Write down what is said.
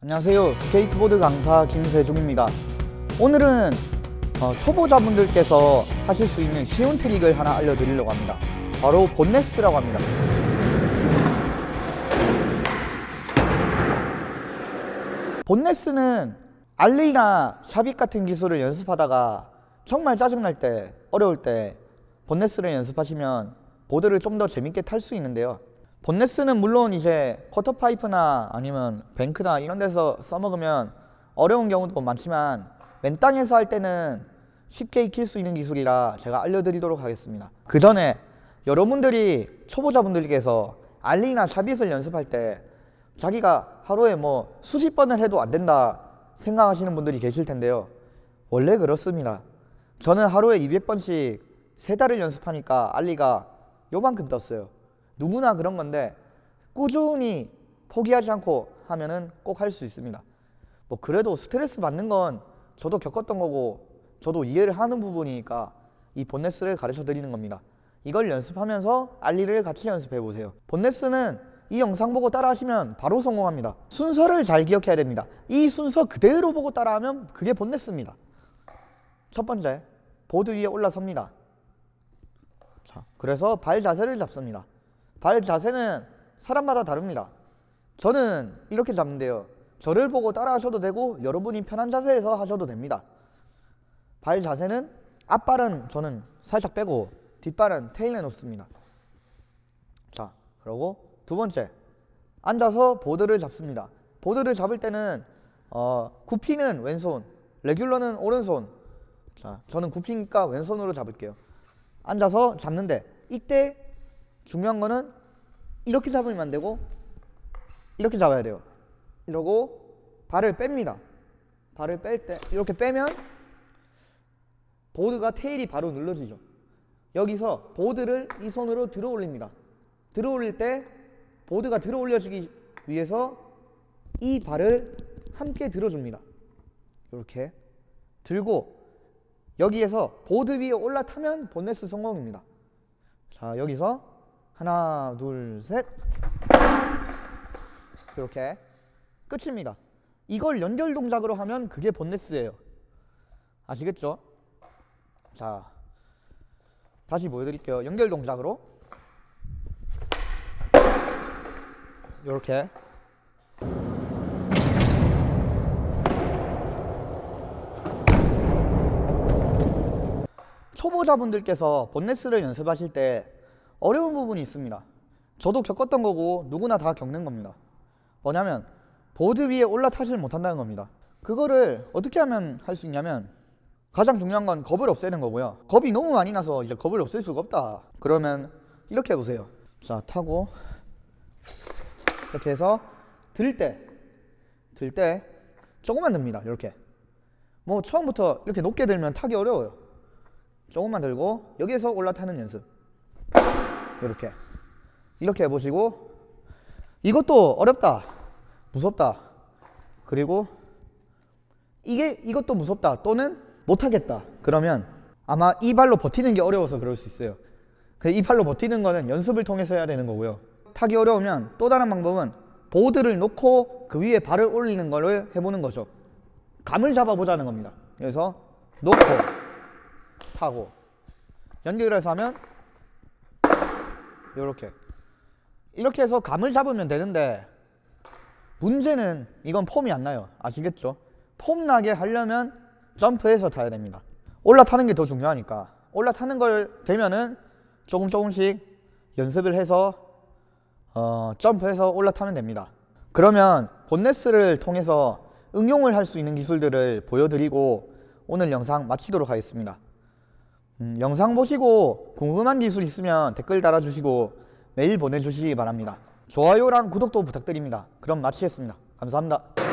안녕하세요. 스케이트보드 강사 김세중입니다. 오늘은 어, 초보자분들께서 하실 수 있는 쉬운 트릭을 하나 알려드리려고 합니다. 바로 boneless라고 합니다. boneless는 ollie나 shuvit 같은 기술을 연습하다가 정말 짜증날 때 어려울 때 boneless를 연습하시면 보드를 좀 더 재밌게 탈 수 있는데요 본네스는 물론 이제 쿼터 파이프나 아니면 뱅크나 이런 데서 써먹으면 어려운 경우도 많지만 맨 땅에서 할 때는 쉽게 익힐 수 있는 기술이라 제가 알려드리도록 하겠습니다. 그 전에 여러분들이 초보자분들께서 알리나 샤빗을 연습할 때 자기가 하루에 뭐 수십 번을 해도 안 된다 생각하시는 분들이 계실 텐데요. 원래 그렇습니다. 저는 하루에 200번씩 세 달을 연습하니까 알리가 요만큼 떴어요 누구나 그런 건데 꾸준히 포기하지 않고 하면은 꼭 할 수 있습니다. 뭐 그래도 스트레스 받는 건 저도 겪었던 거고 저도 이해를 하는 부분이니까 이 본네스를 가르쳐 드리는 겁니다. 이걸 연습하면서 알리를 같이 연습해 보세요. 본네스는 이 영상 보고 따라 하시면 바로 성공합니다. 순서를 잘 기억해야 됩니다. 이 순서 그대로 보고 따라 하면 그게 본네스입니다. 첫 번째 보드 위에 올라섭니다. 자, 그래서 발 자세를 잡습니다 발 자세는 사람마다 다릅니다. 저는 이렇게 잡는데요. 저를 보고 따라 하셔도 되고 여러분이 편한 자세에서 하셔도 됩니다. 발 자세는 앞발은 저는 살짝 빼고 뒷발은 테일에 놓습니다. 자 그리고 두 번째. 앉아서 보드를 잡습니다. 보드를 잡을 때는 어, 굽히는 왼손 레귤러는 오른손. 자 저는 굽히니까 왼손으로 잡을게요. 앉아서 잡는데 이때 중요한 거는 이렇게 잡으면 안 되고 이렇게 잡아야 돼요. 이러고 발을 뺍니다. 발을 뺄 때 이렇게 빼면 보드가 테일이 바로 눌러지죠. 여기서 보드를 이 손으로 들어 올립니다. 들어 올릴 때 보드가 들어 올려주기 위해서 이 발을 함께 들어줍니다. 이렇게 들고 여기에서 보드 위에 올라타면 본네스 성공입니다. 자 여기서 하나 둘셋. 이렇게 끝입니다. 이걸 연결 동작으로 하면 그게 본네스예요. 아시겠죠? 자 다시 보여드릴게요. 연결 동작으로. 이렇게. 초보자분들께서 본네스를 연습하실 때 어려운 부분이 있습니다. 저도 겪었던 거고 누구나 다 겪는 겁니다. 뭐냐면 보드 위에 올라타질 못한다는 겁니다. 그거를 어떻게 하면 할 수 있냐면 가장 중요한 건 겁을 없애는 거고요. 겁이 너무 많이 나서 이제 겁을 없앨 수가 없다. 그러면 이렇게 해보세요. 자 타고 이렇게 해서 들 때 들 때 조금만 듭니다. 이렇게. 뭐 처음부터 이렇게 높게 들면 타기 어려워요. 조금만 들고 여기에서 올라타는 연습 이렇게. 이렇게 해보시고 이것도 어렵다. 무섭다. 그리고 이게 이것도 무섭다 또는 못하겠다. 그러면 아마 이 발로 버티는 게 어려워서 그럴 수 있어요. 이 발로 버티는 거는 연습을 통해서 해야 되는 거고요. 타기 어려우면 또 다른 방법은 보드를 놓고 그 위에 발을 올리는 거를 해보는 거죠. 감을 잡아보자는 겁니다. 그래서 놓고 타고. 연결해서 하면 이렇게. 이렇게 해서 감을 잡으면 되는데 문제는 이건 폼이 안 나요. 아시겠죠? 폼 나게 하려면 점프해서 타야 됩니다. 올라타는 게 더 중요하니까. 올라타는 걸 되면은 조금 조금씩 연습을 해서 어, 점프해서 올라타면 됩니다. 그러면 본네스를 통해서 응용을 할 수 있는 기술들을 보여드리고 오늘 영상 마치도록 하겠습니다 음, 영상 보시고 궁금한 기술 있으면 댓글 달아주시고 메일 보내주시기 바랍니다. 좋아요랑 구독도 부탁드립니다. 그럼 마치겠습니다. 감사합니다